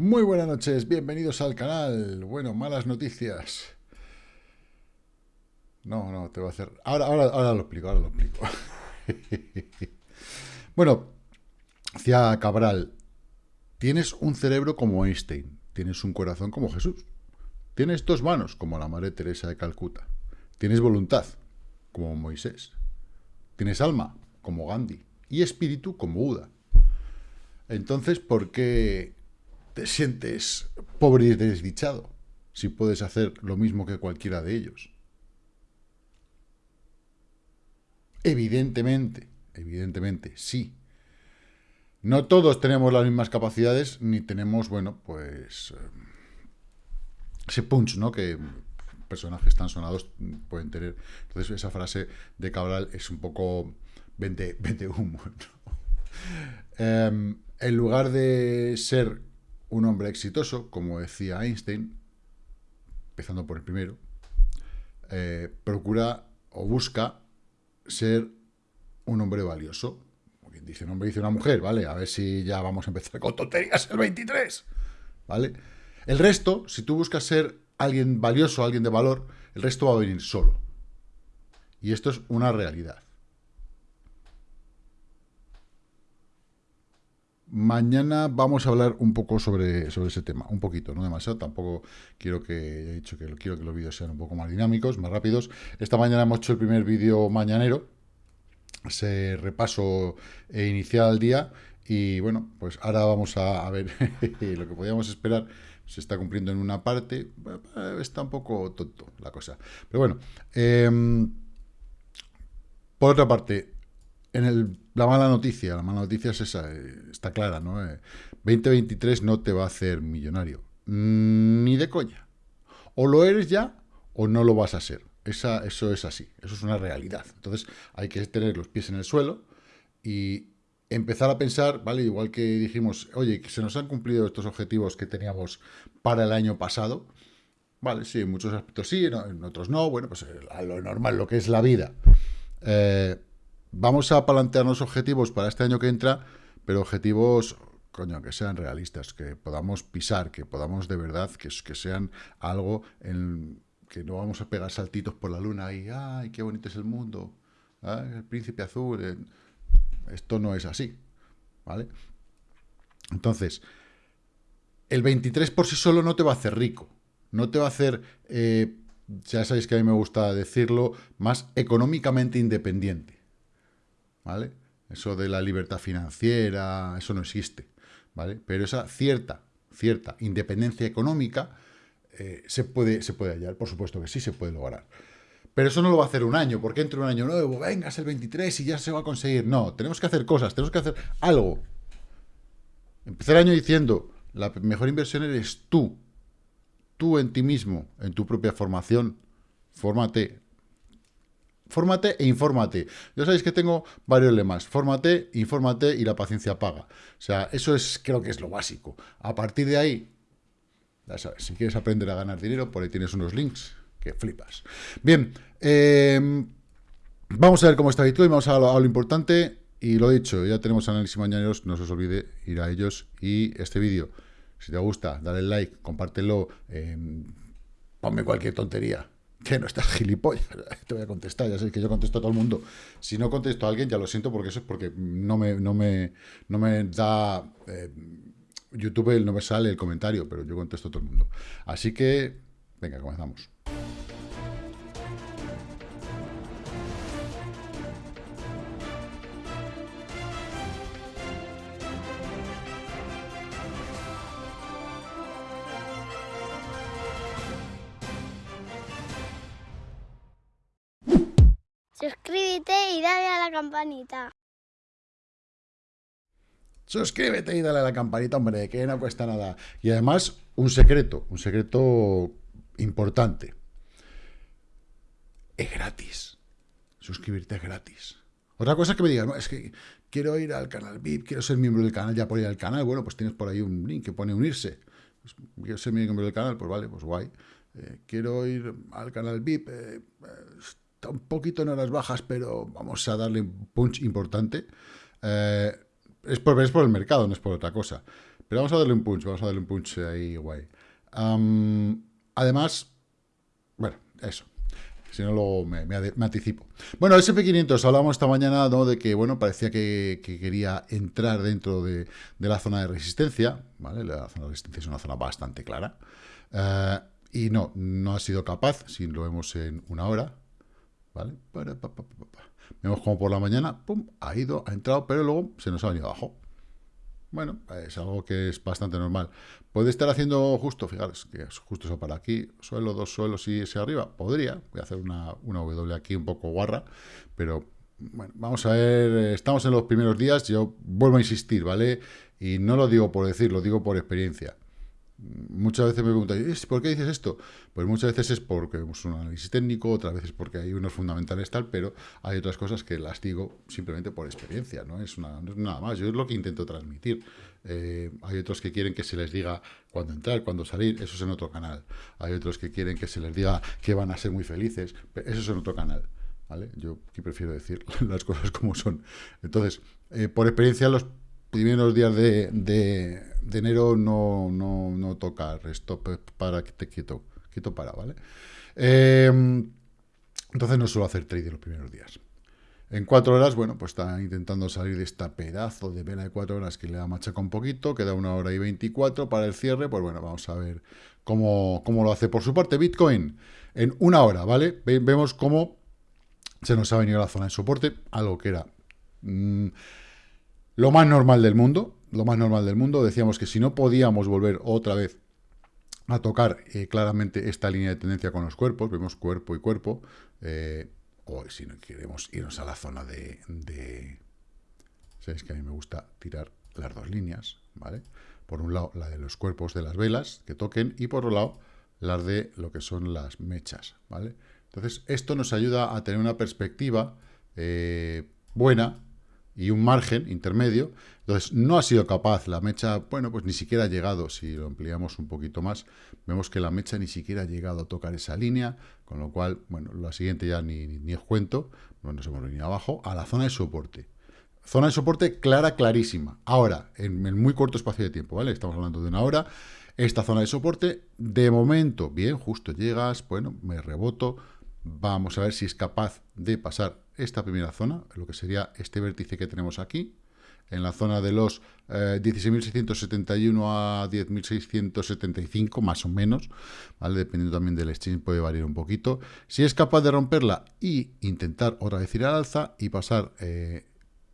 Muy buenas noches, bienvenidos al canal. Bueno, malas noticias. No, no, te voy a hacer... Ahora, ahora, ahora lo explico, ahora lo explico. bueno, decía Cabral, tienes un cerebro como Einstein, tienes un corazón como Jesús, tienes dos manos como la Madre Teresa de Calcuta, tienes voluntad como Moisés, tienes alma como Gandhi y espíritu como Buda. Entonces, ¿por qué te sientes pobre y desdichado si puedes hacer lo mismo que cualquiera de ellos. Evidentemente, evidentemente, sí. No todos tenemos las mismas capacidades, ni tenemos, bueno, pues... Eh, ese punch, ¿no? Que personajes tan sonados pueden tener. Entonces, esa frase de Cabral es un poco vente, humo. Em, en lugar de ser un hombre exitoso, como decía Einstein, empezando por el primero, eh, procura o busca ser un hombre valioso. dice un hombre, dice una mujer, ¿vale? A ver si ya vamos a empezar con tonterías el 23, ¿vale? El resto, si tú buscas ser alguien valioso, alguien de valor, el resto va a venir solo. Y esto es una realidad. Mañana vamos a hablar un poco sobre, sobre ese tema, un poquito, no demasiado, tampoco quiero que, he dicho que quiero que los vídeos sean un poco más dinámicos, más rápidos. Esta mañana hemos hecho el primer vídeo mañanero, ese repaso inicial al día, y bueno, pues ahora vamos a, ver lo que podíamos esperar, se está cumpliendo en una parte, está un poco tonto la cosa. Pero bueno, em, por otra parte, en el la mala noticia, la mala noticia es esa, eh, está clara, ¿no? 2023 eh, no te va a hacer millonario, mm, ni de coña. O lo eres ya, o no lo vas a ser. Esa, eso es así, eso es una realidad. Entonces hay que tener los pies en el suelo y empezar a pensar, ¿vale? Igual que dijimos, oye, que se nos han cumplido estos objetivos que teníamos para el año pasado. Vale, sí, en muchos aspectos sí, en otros no. Bueno, pues eh, a lo normal, lo que es la vida. Eh, vamos a plantearnos objetivos para este año que entra, pero objetivos, coño, que sean realistas, que podamos pisar, que podamos de verdad, que, sean algo en que no vamos a pegar saltitos por la luna y, ay, qué bonito es el mundo, el príncipe azul. Esto no es así, ¿vale? Entonces, el 23 por sí solo no te va a hacer rico, no te va a hacer, eh, ya sabéis que a mí me gusta decirlo, más económicamente independiente. ¿Vale? Eso de la libertad financiera, eso no existe, ¿vale? Pero esa cierta, cierta independencia económica eh, se, puede, se puede hallar, por supuesto que sí se puede lograr. Pero eso no lo va a hacer un año, porque entre un año nuevo, venga, es el 23 y ya se va a conseguir. No, tenemos que hacer cosas, tenemos que hacer algo. Empezar el año diciendo, la mejor inversión eres tú. Tú en ti mismo, en tu propia formación. Fórmate, Fórmate e infórmate. Ya sabéis que tengo varios lemas. Fórmate, infórmate y la paciencia paga. O sea, eso es, creo que es lo básico. A partir de ahí, ya sabes, si quieres aprender a ganar dinero, por ahí tienes unos links que flipas. Bien, em, vamos a ver cómo está Bitcoin, vamos a lo, importante. Y lo dicho, ya tenemos análisis mañaneros, no se os olvide ir a ellos. Y este vídeo, si te gusta, dale like, compártelo, em, ponme cualquier tontería que no estás gilipollas, te voy a contestar, ya sé que yo contesto a todo el mundo. Si no contesto a alguien, ya lo siento, porque eso es porque no me, no me, no me da... Eh, YouTube no me sale el comentario, pero yo contesto a todo el mundo. Así que, venga, comenzamos. Suscríbete y dale a la campanita. Suscríbete y dale a la campanita, hombre, que no cuesta nada. Y además, un secreto, un secreto importante. Es gratis. Suscribirte es gratis. Otra cosa es que me digas, no, es que quiero ir al canal VIP, quiero ser miembro del canal, ya por ir al canal, bueno, pues tienes por ahí un link que pone unirse. Pues, quiero ser miembro del canal, pues vale, pues guay. Eh, quiero ir al canal VIP, eh, un poquito en horas bajas, pero vamos a darle un punch importante. Eh, es, por, es por el mercado, no es por otra cosa. Pero vamos a darle un punch, vamos a darle un punch ahí guay. además, bueno, eso. Si no, luego me, anticipo. Bueno, el SP500, hablamos esta mañana ¿no? de que, bueno, parecía que, quería entrar dentro de, la zona de resistencia, ¿vale? La zona de resistencia es una zona bastante clara. Eh, y no, no ha sido capaz, si lo vemos en una hora, Vemos como por la mañana, pum, ha ido, ha entrado, pero luego se nos ha venido abajo. Bueno, es algo que es bastante normal. ¿Puede estar haciendo justo? Fijaros, que es justo eso para aquí, suelo, dos suelos y ese arriba. Podría, voy a hacer una, una W aquí un poco guarra, pero bueno, vamos a ver, estamos en los primeros días, yo vuelvo a insistir, ¿vale? Y no lo digo por decir, lo digo por experiencia. Muchas veces me preguntan, ¿por qué dices esto? Pues muchas veces es porque vemos un análisis técnico, otras veces porque hay unos fundamentales tal, pero hay otras cosas que las digo simplemente por experiencia, no es, una, nada más. Yo es lo que intento transmitir. Eh, hay otros que quieren que se les diga cuándo entrar, cuándo salir, eso es en otro canal. Hay otros que quieren que se les diga que van a ser muy felices, eso es en otro canal. ¿vale? Yo aquí prefiero decir las cosas como son. Entonces, eh, por experiencia, los primeros días de, de, enero no, no, no tocar stop para que te quieto, quieto para, ¿vale? Eh, entonces no suelo hacer trade los primeros días. En cuatro horas, bueno, pues está intentando salir de esta pedazo de vela de cuatro horas que le da machaca un poquito, queda una hora y 24 para el cierre, pues bueno, vamos a ver cómo, lo hace. Por su parte, Bitcoin, en una hora, ¿vale? vemos cómo se nos ha venido la zona de soporte, algo que era... Mm, lo más normal del mundo, lo más normal del mundo, decíamos que si no podíamos volver otra vez a tocar eh, claramente esta línea de tendencia con los cuerpos, vemos cuerpo y cuerpo, eh, o si no queremos irnos a la zona de, de... Sabéis que a mí me gusta tirar las dos líneas, ¿vale? Por un lado, la de los cuerpos de las velas que toquen, y por otro lado, las de lo que son las mechas, ¿vale? Entonces, esto nos ayuda a tener una perspectiva eh, buena y un margen intermedio. Entonces, no ha sido capaz la mecha, bueno, pues ni siquiera ha llegado, si lo ampliamos un poquito más, vemos que la mecha ni siquiera ha llegado a tocar esa línea, con lo cual, bueno, la siguiente ya ni, ni, os cuento, no nos hemos venido abajo, a la zona de soporte. Zona de soporte clara, clarísima. Ahora, en el muy corto espacio de tiempo, ¿vale? Estamos hablando de una hora. Esta zona de soporte, de momento, bien, justo llegas, bueno, me reboto, Vamos a ver si es capaz de pasar esta primera zona, lo que sería este vértice que tenemos aquí, en la zona de los 16.671 eh, a 10.675, más o menos, ¿vale? dependiendo también del exchange, puede variar un poquito. Si es capaz de romperla y intentar otra vez ir al alza y pasar eh,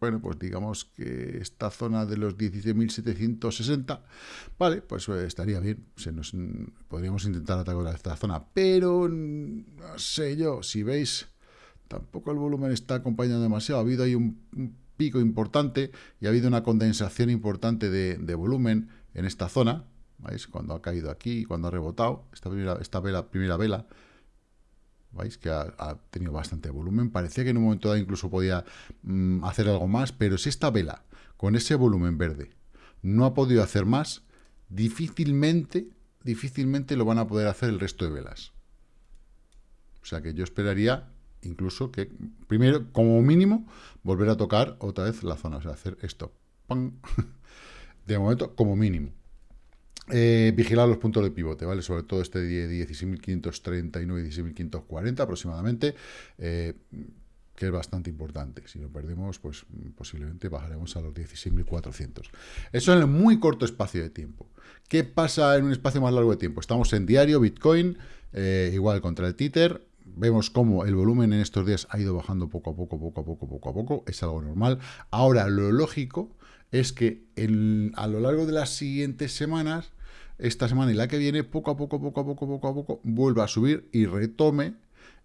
bueno, pues digamos que esta zona de los 17.760, vale, pues eh, estaría bien, se nos, podríamos intentar atacar esta zona, pero no sé yo, si veis, tampoco el volumen está acompañando demasiado, ha habido ahí un, pico importante y ha habido una condensación importante de, de volumen en esta zona, ¿veis? Cuando ha caído aquí, cuando ha rebotado, esta primera, esta vela, primera vela, ¿Veis? Que ha, tenido bastante volumen. Parecía que en un momento dado incluso podía mm, hacer algo más, pero si esta vela, con ese volumen verde, no ha podido hacer más, difícilmente, difícilmente lo van a poder hacer el resto de velas. O sea que yo esperaría incluso que, primero, como mínimo, volver a tocar otra vez la zona, o sea, hacer esto. De momento, como mínimo. Eh, vigilar los puntos de pivote, ¿vale? Sobre todo este de 16.539 y 16.540 aproximadamente, eh, que es bastante importante. Si lo perdemos, pues posiblemente bajaremos a los 16.400. Eso en un muy corto espacio de tiempo. ¿Qué pasa en un espacio más largo de tiempo? Estamos en diario, Bitcoin, eh, igual contra el Tether, vemos cómo el volumen en estos días ha ido bajando poco a poco, poco a poco, poco a poco, es algo normal. Ahora, lo lógico es que a lo largo de las siguientes semanas, esta semana y la que viene, poco a poco, poco a poco, poco a poco, vuelva a subir y retome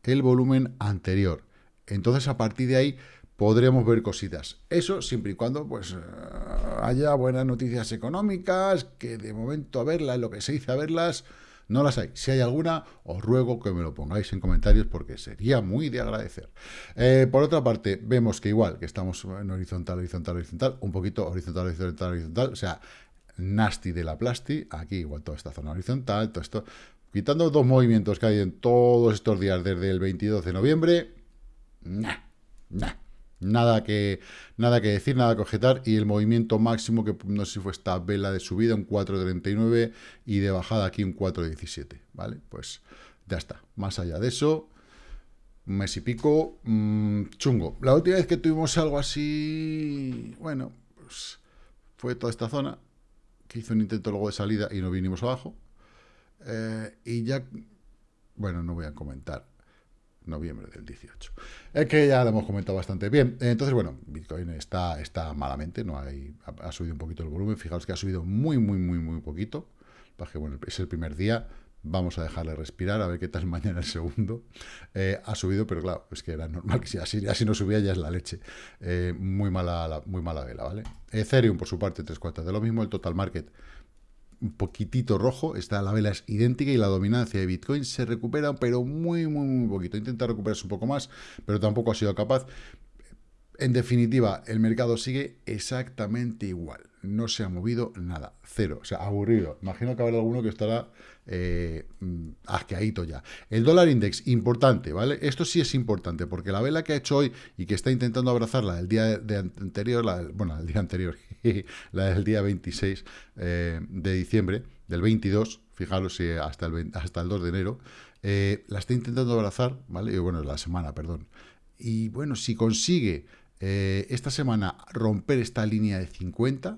el volumen anterior. Entonces, a partir de ahí, podremos ver cositas. Eso siempre y cuando pues haya buenas noticias económicas, que de momento a verlas, lo que se dice a verlas, no las hay. Si hay alguna, os ruego que me lo pongáis en comentarios porque sería muy de agradecer. Eh, por otra parte, vemos que igual que estamos en horizontal, horizontal, horizontal, un poquito horizontal, horizontal, horizontal, o sea, nasty de la plasti, aquí igual toda esta zona horizontal, todo esto, quitando dos movimientos que hay en todos estos días desde el 22 de noviembre, nah, nah, Nada que, nada que decir, nada que objetar. Y el movimiento máximo, que no sé si fue esta vela de subida, un 4.39 y de bajada aquí un 4.17. ¿Vale? Pues ya está. Más allá de eso, mes y pico, mmm, chungo. La última vez que tuvimos algo así, bueno, pues fue toda esta zona, que hizo un intento luego de salida y no vinimos abajo. Eh, y ya, bueno, no voy a comentar noviembre del 18. Es que ya lo hemos comentado bastante bien. Entonces, bueno, Bitcoin está, está malamente, no hay, ha, subido un poquito el volumen. Fijaos que ha subido muy, muy, muy, muy poquito. Bueno, es el primer día. Vamos a dejarle respirar, a ver qué tal mañana el segundo. Eh, ha subido, pero claro, es que era normal que si así, así no subía ya es la leche. Eh, muy, mala, muy mala vela, ¿vale? Ethereum, por su parte, tres cuartas de lo mismo. El total market un poquitito rojo, está la vela es idéntica y la dominancia de Bitcoin se recupera, pero muy, muy, muy poquito. Intenta recuperarse un poco más, pero tampoco ha sido capaz. En definitiva, el mercado sigue exactamente igual. No se ha movido nada. Cero. O sea, aburrido. Imagino que habrá alguno que estará eh, mm, asqueadito ya. El dólar index, importante, ¿vale? Esto sí es importante, porque la vela que ha hecho hoy y que está intentando abrazarla el día de anterior, la, bueno, el día anterior, la del día 26 eh, de diciembre, del 22, fijaros si hasta el, hasta el 2 de enero, eh, la está intentando abrazar, ¿vale? Y bueno, la semana, perdón. Y bueno, si consigue eh, esta semana romper esta línea de 50,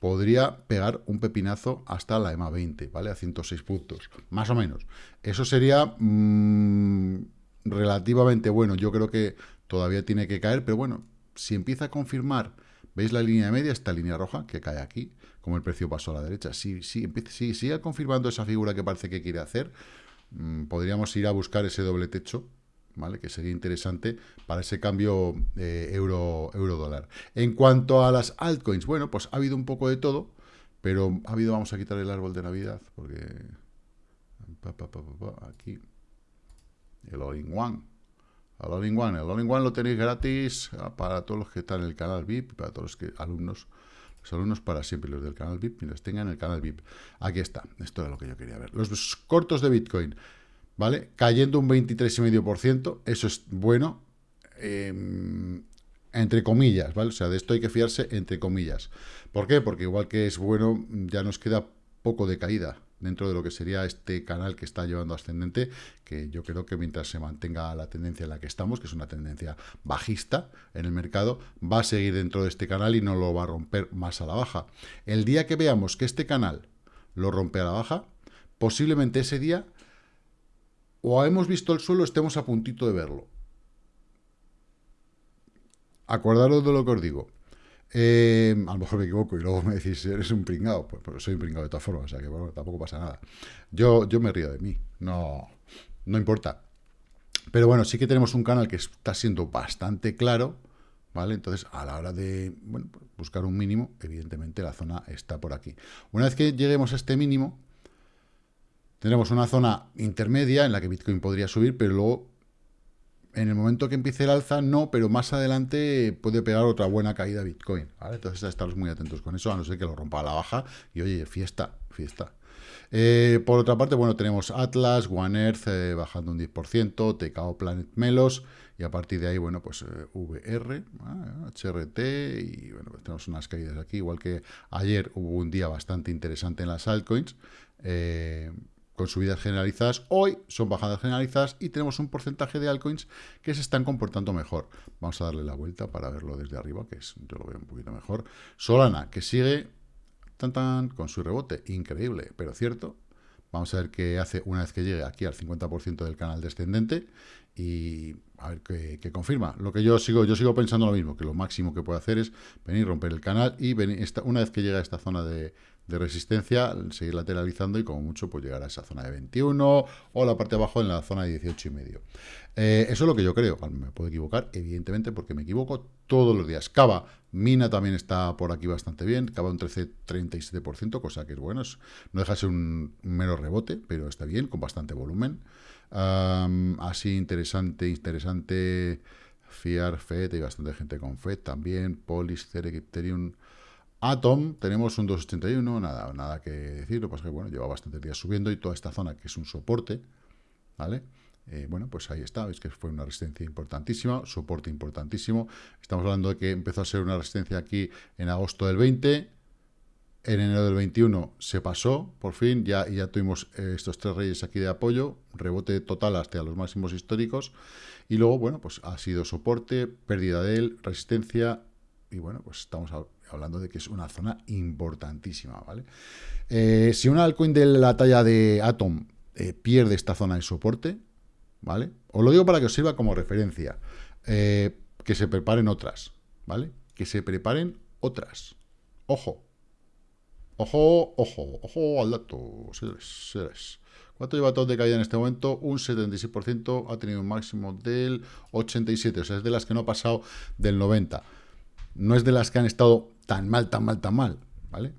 podría pegar un pepinazo hasta la EMA 20, ¿vale? A 106 puntos, más o menos. Eso sería mm, relativamente bueno. Yo creo que todavía tiene que caer, pero bueno, si empieza a confirmar, ¿veis la línea media? Esta línea roja que cae aquí, como el precio pasó a la derecha. Si, si, si sigue confirmando esa figura que parece que quiere hacer, mm, podríamos ir a buscar ese doble techo que sería interesante para ese cambio eh, euro, euro dólar. En cuanto a las altcoins, bueno, pues ha habido un poco de todo, pero ha habido, vamos a quitar el árbol de Navidad, porque aquí el all-in-one. El all-in-one, el all-in-one lo tenéis gratis ah, para todos los que están en el canal VIP, para todos los que, alumnos, los alumnos para siempre, los del canal VIP, los tengan en el canal VIP. Aquí está, esto es lo que yo quería ver. Los cortos de Bitcoin. ¿Vale? Cayendo un 23,5%, eso es bueno, em, entre comillas, ¿vale? O sea, de esto hay que fiarse entre comillas. ¿Por qué? Porque igual que es bueno, ya nos queda poco de caída dentro de lo que sería este canal que está llevando ascendente, que yo creo que mientras se mantenga la tendencia en la que estamos, que es una tendencia bajista en el mercado, va a seguir dentro de este canal y no lo va a romper más a la baja. El día que veamos que este canal lo rompe a la baja, posiblemente ese día o hemos visto el suelo, estemos a puntito de verlo. Acordaros de lo que os digo. Eh, a lo mejor me equivoco y luego me decís, eres un pringado. Pues, pues, soy un pringado de todas formas, o sea que bueno, tampoco pasa nada. Yo, yo me río de mí, no, no importa. Pero bueno, sí que tenemos un canal que está siendo bastante claro, ¿vale? Entonces, a la hora de buscar un mínimo, evidentemente la zona está por aquí. Una vez que lleguemos a este mínimo, Tendremos una zona intermedia en la que Bitcoin podría subir, pero luego, en el momento que empiece el alza, no, pero más adelante puede pegar otra buena caída Bitcoin. ¿vale? Entonces, estamos muy atentos con eso, a no ser que lo rompa a la baja. Y oye, fiesta, fiesta. Eh, por otra parte, bueno, tenemos Atlas, One Earth eh, bajando un 10%, TKO Planet Melos, y a partir de ahí, bueno, pues eh, VR, HRT, y bueno, pues tenemos unas caídas aquí, igual que ayer hubo un día bastante interesante en las altcoins, con subidas generalizadas. Hoy son bajadas generalizadas y tenemos un porcentaje de altcoins que se están comportando mejor. Vamos a darle la vuelta para verlo desde arriba, que es, yo lo veo un poquito mejor. Solana, que sigue tan, tan, con su rebote, increíble, pero cierto. Vamos a ver qué hace una vez que llegue aquí al 50% del canal descendente y a ver qué, confirma. Lo que yo sigo, yo sigo pensando lo mismo, que lo máximo que puede hacer es venir, romper el canal y venir, esta, una vez que llega a esta zona de, de resistencia, seguir lateralizando y como mucho pues llegar a esa zona de 21 o la parte de abajo en la zona de 18 y medio. Eh, eso es lo que yo creo, me puedo equivocar, evidentemente, porque me equivoco todos los días. Cava, Mina también está por aquí bastante bien, Cava un 13-37%, cosa que es bueno, no deja de ser un, mero rebote, pero está bien, con bastante volumen. así interesante, interesante, Fiar, FED, hay bastante gente con FED también, Polis, Ethereum, Atom, tenemos un 281, nada, nada que decir, lo que pasa es que bueno, lleva bastantes días subiendo y toda esta zona que es un soporte, ¿vale? Eh, bueno, pues ahí está, veis que fue una resistencia importantísima, soporte importantísimo. Estamos hablando de que empezó a ser una resistencia aquí en agosto del 20, en enero del 21 se pasó, por fin, ya, ya tuvimos eh, estos tres reyes aquí de apoyo, rebote total hasta los máximos históricos, y luego, bueno, pues ha sido soporte, pérdida de él, resistencia, y bueno, pues estamos hablando de que es una zona importantísima, ¿vale? Eh, si una altcoin de la talla de Atom eh, pierde esta zona de soporte, ¿vale? Os lo digo para que os sirva como referencia, que se preparen otras, ¿vale? Que se preparen otras. Ojo, Ojo, ojo, ojo al dato, señores, ¿Cuánto lleva todo de caída en este momento? Un 76%, ha tenido un máximo del 87%, o sea, es de las que no ha pasado del 90%. No es de las que han estado tan mal, tan mal, tan mal, ¿vale?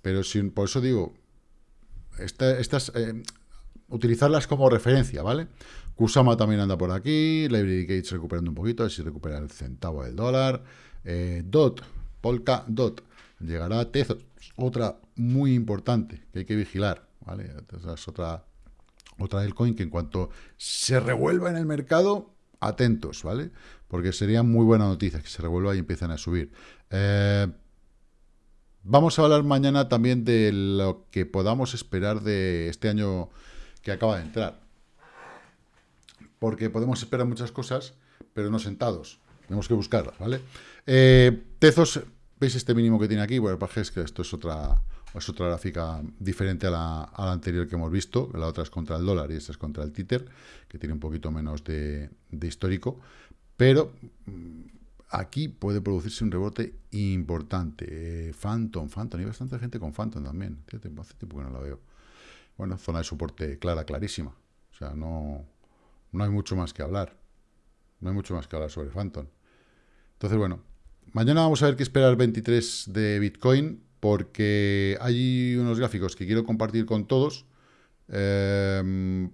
Pero si, por eso digo, estas, eh, utilizarlas como referencia, ¿vale? Kusama también anda por aquí, Library Gates recuperando un poquito, si recupera el centavo del dólar. Eh, DOT, Polka DOT, llegará a Tezos, otra muy importante que hay que vigilar, ¿vale? es otra, otra del coin que en cuanto se revuelva en el mercado, atentos, ¿vale? Porque sería muy buena noticia que se revuelva y empiecen a subir. Eh, vamos a hablar mañana también de lo que podamos esperar de este año que acaba de entrar. Porque podemos esperar muchas cosas, pero no sentados. Tenemos que buscarlas, ¿vale? Eh, Tezos ¿Veis este mínimo que tiene aquí? Bueno, es que esto es otra, es otra gráfica diferente a la, anterior que hemos visto. La otra es contra el dólar y esta es contra el títer, que tiene un poquito menos de, histórico. Pero mm, aquí puede producirse un rebote importante. Eh, Phantom, Phantom, hay bastante gente con Phantom también. Hace tiempo que no la veo. Bueno, zona de soporte clara, clarísima. O sea, no, no hay mucho más que hablar. No hay mucho más que hablar sobre Phantom. Entonces, bueno, Mañana vamos a ver qué esperar el 23 de Bitcoin, porque hay unos gráficos que quiero compartir con todos, em,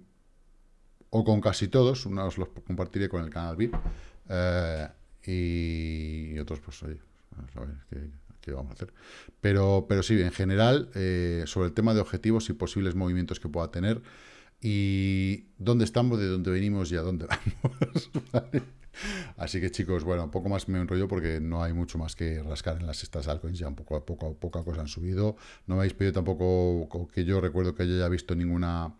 o con casi todos, unos los compartiré con el canal VIP, eh, y, otros, pues, oye, a ver qué, vamos a hacer. Pero, pero sí, en general, eh, sobre el tema de objetivos y posibles movimientos que pueda tener, y dónde estamos, de dónde venimos y a dónde vamos. Así que chicos, bueno, un poco más me enrollo porque no hay mucho más que rascar en las estas altcoins, ya un poco a poco, poca cosa han subido. No me habéis pedido tampoco que yo recuerdo que yo haya visto ninguna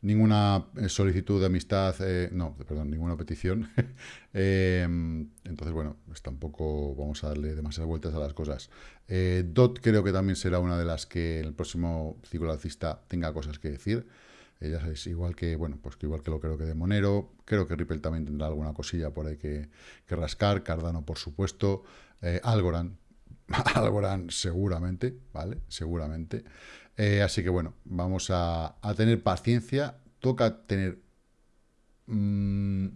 ninguna eh, solicitud de amistad, eh, no, perdón, ninguna petición. Em, entonces, bueno, pues tampoco vamos a darle demasiadas vueltas a las cosas. Eh, DOT creo que también será una de las que el próximo ciclo alcista tenga cosas que decir. Eh, ya sabéis, igual que, bueno, pues que igual que lo creo que de Monero, creo que Ripple también tendrá alguna cosilla por ahí que, rascar, Cardano por supuesto, Algorand, Algorand seguramente, ¿vale? Seguramente. Eh, así que bueno, vamos a, tener paciencia, toca tener... Mm,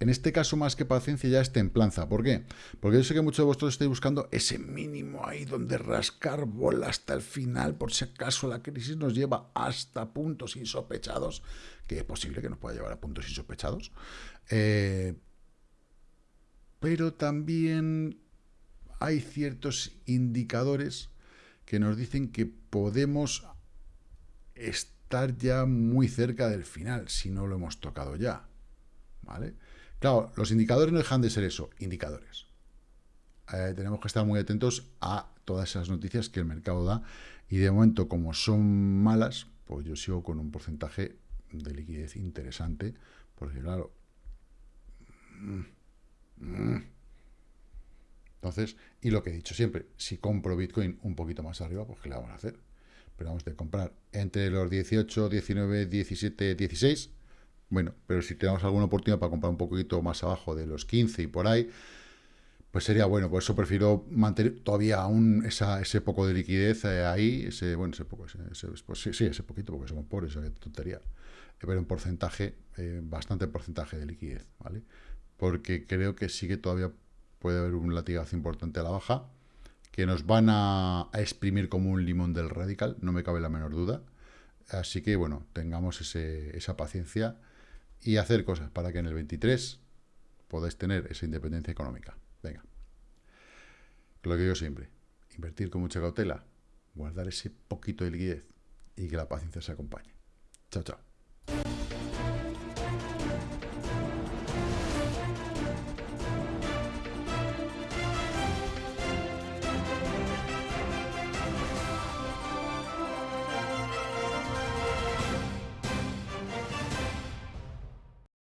en este caso, más que paciencia, ya es templanza. ¿Por qué? Porque yo sé que muchos de vosotros estáis buscando ese mínimo ahí donde rascar bola hasta el final, por si acaso la crisis nos lleva hasta puntos insospechados, que es posible que nos pueda llevar a puntos insospechados. Eh, pero también hay ciertos indicadores que nos dicen que podemos estar ya muy cerca del final, si no lo hemos tocado ya. ¿Vale? Claro, los indicadores no dejan de ser eso, indicadores. Eh, tenemos que estar muy atentos a todas esas noticias que el mercado da y de momento, como son malas, pues yo sigo con un porcentaje de liquidez interesante, porque claro... Mm, mm. Entonces, y lo que he dicho siempre, si compro Bitcoin un poquito más arriba, pues ¿qué le vamos a hacer? Pero vamos a comprar entre los 18, 19, 17, 16 bueno, pero si tenemos alguna oportunidad para comprar un poquito más abajo de los 15 y por ahí, pues sería bueno. Por eso prefiero mantener todavía aún esa, ese poco de liquidez eh, ahí, ese, bueno, ese poco, ese, pues sí, sí, ese poquito, porque somos pobres, tontería. Eh, pero un porcentaje, eh, bastante porcentaje de liquidez, ¿vale? Porque creo que sí que todavía puede haber un latigazo importante a la baja, que nos van a, exprimir como un limón del radical, no me cabe la menor duda. Así que, bueno, tengamos esa paciencia y hacer cosas para que en el 23 podáis tener esa independencia económica. Venga. Lo que yo siempre, invertir con mucha cautela, guardar ese poquito de liquidez y que la paciencia se acompañe. Chao, chao.